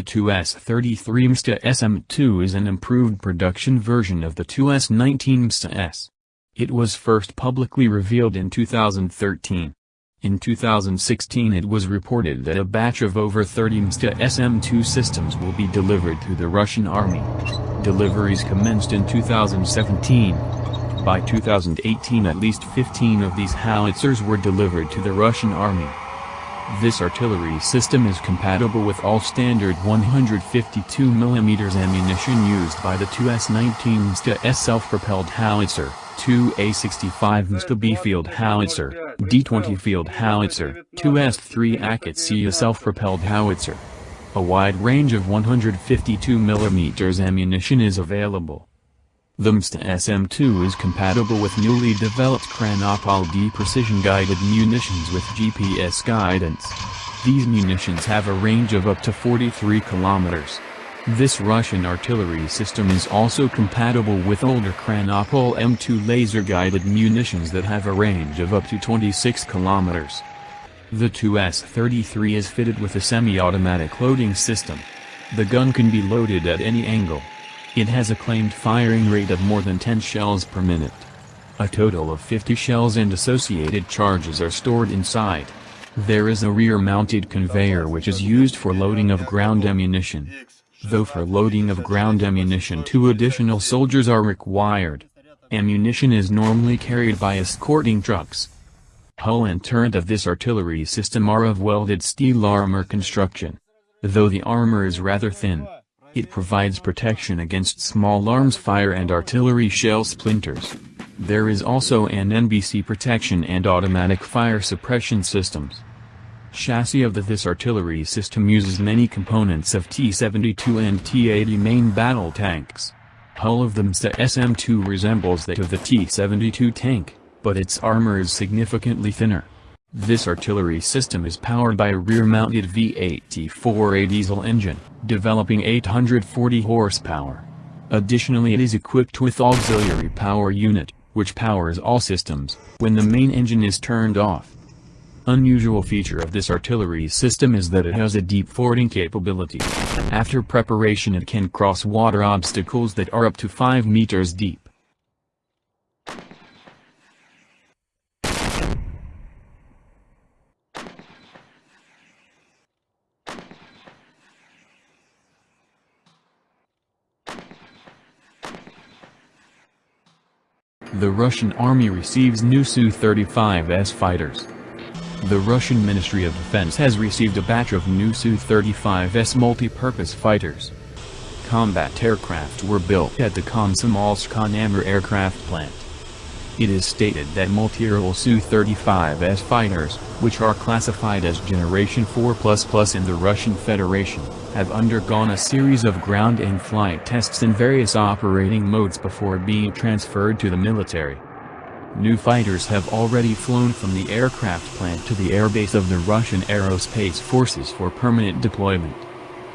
The 2S-33 MSTA SM-2 is an improved production version of the 2S-19 MSTA S. It was first publicly revealed in 2013. In 2016 it was reported that a batch of over 30 MSTA SM-2 systems will be delivered to the Russian army. Deliveries commenced in 2017. By 2018 at least 15 of these howitzers were delivered to the Russian army. This artillery system is compatible with all standard 152mm ammunition used by the 2S-19 MSTA S self-propelled howitzer, 2A65 MSTA B field howitzer, D20 field howitzer, 2S3 AKATSIA self-propelled howitzer. A wide range of 152mm ammunition is available. The MSTA SM-2 is compatible with newly developed Krasnopol D precision-guided munitions with GPS guidance. These munitions have a range of up to 43 kilometers. This Russian artillery system is also compatible with older Krasnopol M2 laser-guided munitions that have a range of up to 26 kilometers. The 2S-33 is fitted with a semi-automatic loading system. The gun can be loaded at any angle. It has a claimed firing rate of more than 10 shells per minute. A total of 50 shells and associated charges are stored inside. There is a rear-mounted conveyor which is used for loading of ground ammunition. Though for loading of ground ammunition two additional soldiers are required. Ammunition is normally carried by escorting trucks. Hull and turret of this artillery system are of welded steel armor construction. Though the armor is rather thin, it provides protection against small arms fire and artillery shell splinters. There is also an NBC protection and automatic fire suppression systems. Chassis of the this artillery system uses many components of T-72 and T-80 main battle tanks. Hull of the MSTA SM-2 resembles that of the T-72 tank, but its armor is significantly thinner. This artillery system is powered by a rear-mounted V8 T4A diesel engine, developing 840 horsepower. Additionally it is equipped with auxiliary power unit, which powers all systems, when the main engine is turned off. Unusual feature of this artillery system is that it has a deep fording capability. After preparation it can cross water obstacles that are up to 5 meters deep. The Russian army receives new Su-35S fighters. The Russian Ministry of Defense has received a batch of new Su-35S multi-purpose fighters. Combat aircraft were built at the Komsomolsk-on-Amur aircraft plant. It is stated that multi-role Su-35S fighters, which are classified as Generation 4++ in the Russian Federation, have undergone a series of ground and flight tests in various operating modes before being transferred to the military. New fighters have already flown from the aircraft plant to the airbase of the Russian Aerospace Forces for permanent deployment.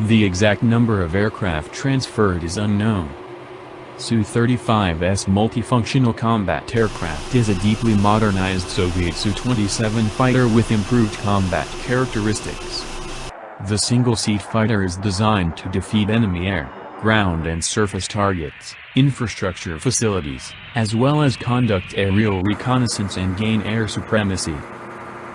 The exact number of aircraft transferred is unknown. Su-35S multifunctional combat aircraft is a deeply modernized Soviet Su-27 fighter with improved combat characteristics. The single-seat fighter is designed to defeat enemy air, ground and surface targets, infrastructure facilities, as well as conduct aerial reconnaissance and gain air supremacy.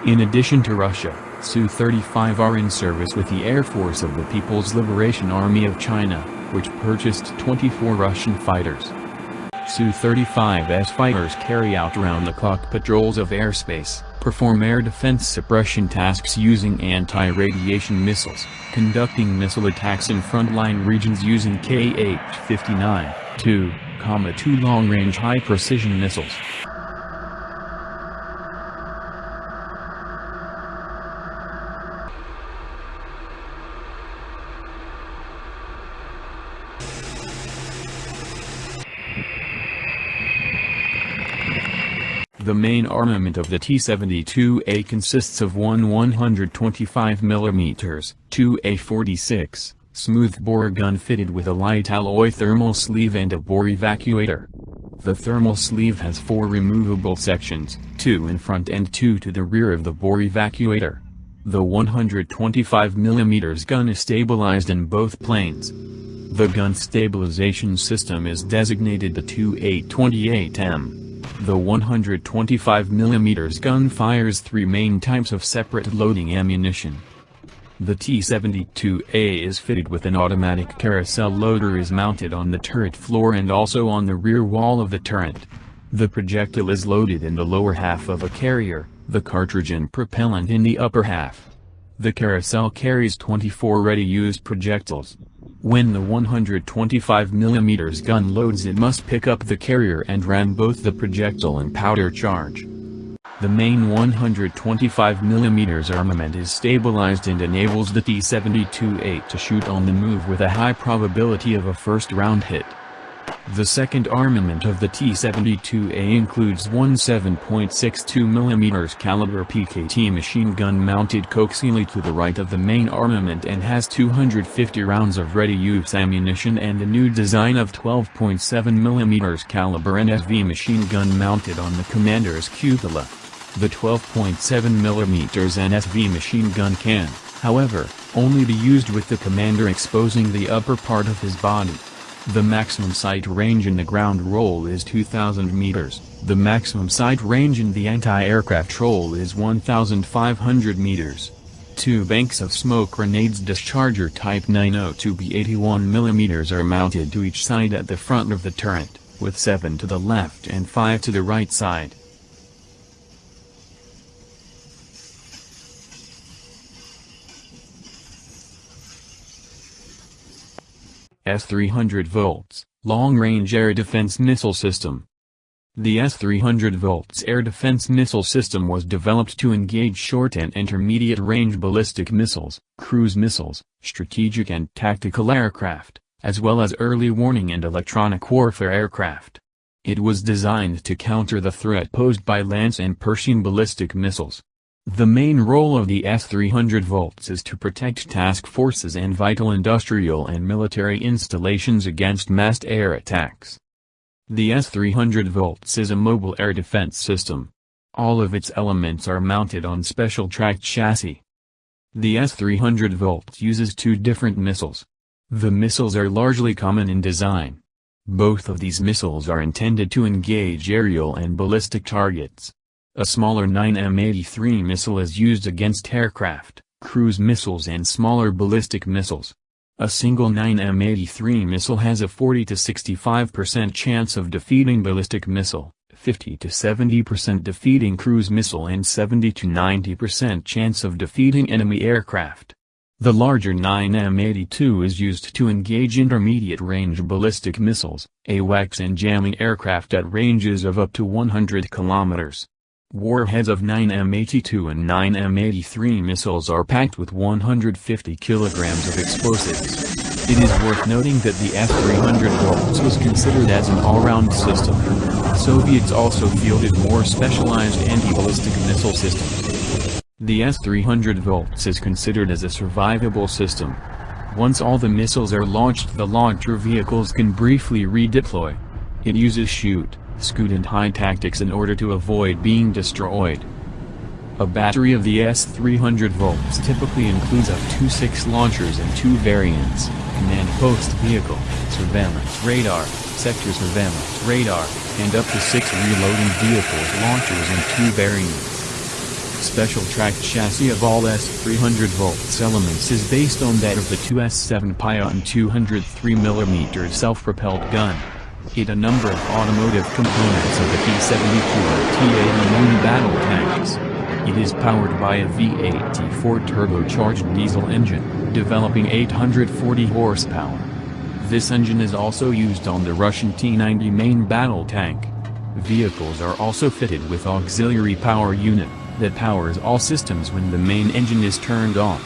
In addition to Russia, Su-35 are in service with the Air Force of the People's Liberation Army of China, which purchased 24 Russian fighters. Su-35S fighters carry out round-the-clock patrols of airspace, perform air defense suppression tasks using anti-radiation missiles, conducting missile attacks in frontline regions using Kh-59, 2, 2 long-range high-precision missiles. The main armament of the T-72A consists of one 125mm, two A-46, smoothbore gun fitted with a light alloy thermal sleeve and a bore evacuator. The thermal sleeve has four removable sections, two in front and two to the rear of the bore evacuator. The 125mm gun is stabilized in both planes. The gun stabilization system is designated the 2E28M. The 125mm gun fires three main types of separate loading ammunition. The T-72A is fitted with an automatic carousel loader is mounted on the turret floor and also on the rear wall of the turret. The projectile is loaded in the lower half of a carrier, the cartridge and propellant in the upper half. The carousel carries 24 ready-use projectiles. When the 125mm gun loads it must pick up the carrier and ram both the projectile and powder charge. The main 125mm armament is stabilized and enables the T-72A to shoot on the move with a high probability of a first round hit. The second armament of the T-72A includes one 7.62mm caliber PKT machine gun mounted coaxially to the right of the main armament and has 250 rounds of ready-use ammunition and a new design of 12.7mm caliber NSV machine gun mounted on the commander's cupola. The 12.7mm NSV machine gun can, however, only be used with the commander exposing the upper part of his body. The maximum sight range in the ground role is 2000 meters, the maximum sight range in the anti-aircraft role is 1500 meters. Two banks of smoke grenades discharger type 902B 81mm are mounted to each side at the front of the turret, with 7 to the left and 5 to the right side. S-300 volts, long-range air defense missile system. The S-300 volts air defense missile system was developed to engage short and intermediate-range ballistic missiles, cruise missiles, strategic and tactical aircraft, as well as early warning and electronic warfare aircraft. It was designed to counter the threat posed by Lance and Pershing ballistic missiles. The main role of the S-300 volts is to protect task forces and vital industrial and military installations against massed air attacks. The S-300 volts is a mobile air defense system. All of its elements are mounted on special tracked chassis. The S-300 volts uses two different missiles. The missiles are largely common in design. Both of these missiles are intended to engage aerial and ballistic targets. A smaller 9M83 missile is used against aircraft, cruise missiles and smaller ballistic missiles. A single 9M83 missile has a 40 to 65% chance of defeating ballistic missile, 50 to 70% defeating cruise missile and 70 to 90% chance of defeating enemy aircraft. The larger 9M82 is used to engage intermediate-range ballistic missiles, AWACS and jamming aircraft at ranges of up to 100 kilometers. Warheads of 9M82 and 9M83 missiles are packed with 150 kilograms of explosives. It is worth noting that the S-300 volts was considered as an all-round system. Soviets also fielded more specialized anti-ballistic missile systems. The S-300 volts is considered as a survivable system. Once all the missiles are launched the launcher vehicles can briefly redeploy. It uses shoot, scoot and high tactics in order to avoid being destroyed. A battery of the S-300 volts typically includes up to six launchers and two variants, command post vehicle, surveillance radar, sector surveillance radar, and up to six reloading vehicles launchers and two variants. Special tracked chassis of all S-300 volts elements is based on that of the 2S7 Pion 203mm self-propelled gun. It a number of automotive components of the T-72 T-80 Moon battle tanks. It is powered by a V8 T4 turbocharged diesel engine, developing 840 horsepower. This engine is also used on the Russian T-90 main battle tank. Vehicles are also fitted with auxiliary power unit, that powers all systems when the main engine is turned on.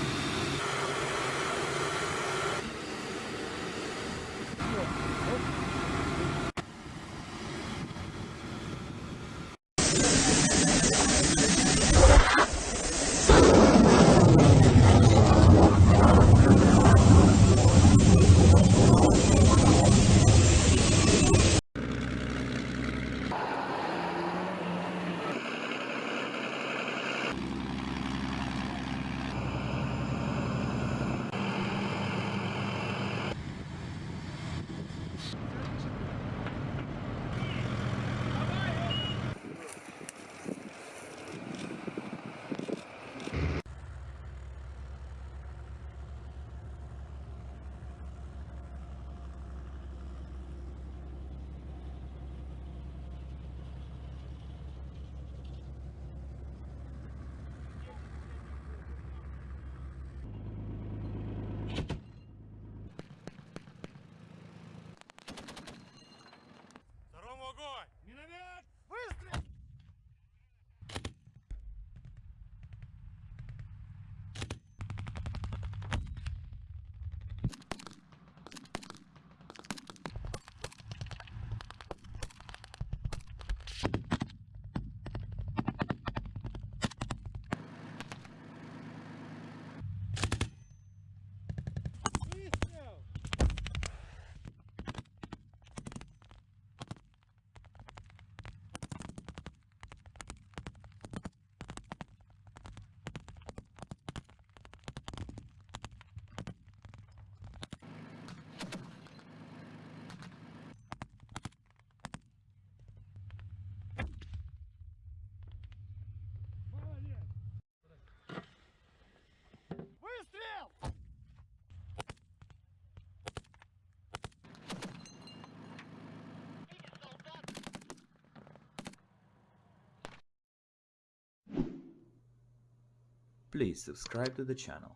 Please subscribe to the channel.